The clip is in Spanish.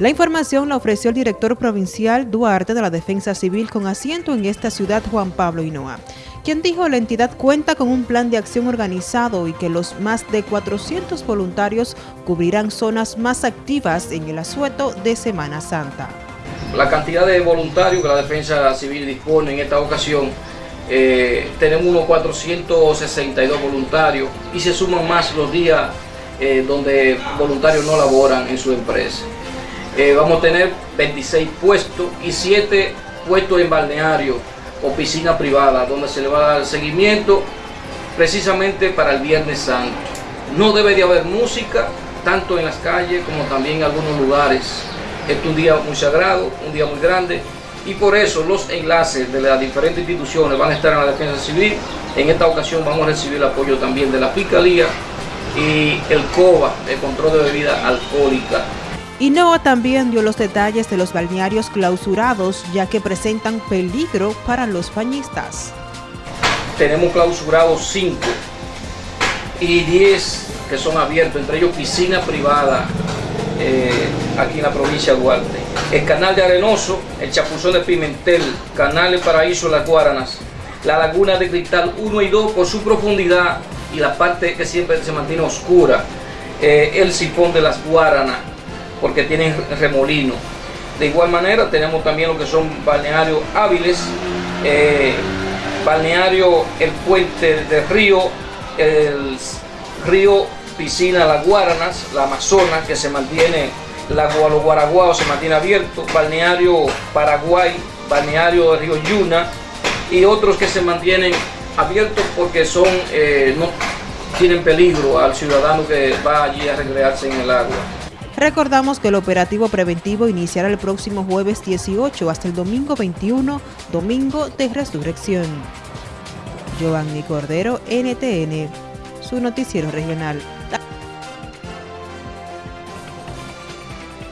La información la ofreció el director provincial Duarte de la Defensa Civil con asiento en esta ciudad, Juan Pablo Hinoa, quien dijo la entidad cuenta con un plan de acción organizado y que los más de 400 voluntarios cubrirán zonas más activas en el asueto de Semana Santa. La cantidad de voluntarios que la Defensa Civil dispone en esta ocasión, eh, tenemos unos 462 voluntarios y se suman más los días eh, donde voluntarios no laboran en su empresa. Eh, vamos a tener 26 puestos y 7 puestos en balneario o piscina privada, donde se le va a dar seguimiento precisamente para el Viernes Santo. No debe de haber música, tanto en las calles como también en algunos lugares. Es un día muy sagrado, un día muy grande, y por eso los enlaces de las diferentes instituciones van a estar en la defensa civil. En esta ocasión vamos a recibir el apoyo también de la Fiscalía y el COBA, el control de bebida alcohólica. Noah también dio los detalles de los balnearios clausurados, ya que presentan peligro para los bañistas. Tenemos clausurados 5 y 10 que son abiertos, entre ellos piscina privada eh, aquí en la provincia de Duarte. El canal de Arenoso, el Chapuzón de Pimentel, Canal de Paraíso Las Guaranas, la Laguna de Cristal 1 y 2 por su profundidad y la parte que siempre se mantiene oscura, eh, el sifón de las Guaranas, porque tienen remolino. De igual manera tenemos también lo que son balnearios hábiles, eh, balneario el puente de río, el río piscina Las Guaranas, la Amazonas que se mantiene, la los Guaraguaos se mantiene abierto, balneario Paraguay, balneario del río Yuna y otros que se mantienen abiertos porque son eh, no tienen peligro al ciudadano que va allí a recrearse en el agua. Recordamos que el operativo preventivo iniciará el próximo jueves 18 hasta el domingo 21, domingo de resurrección. Giovanni Cordero, NTN, su noticiero regional.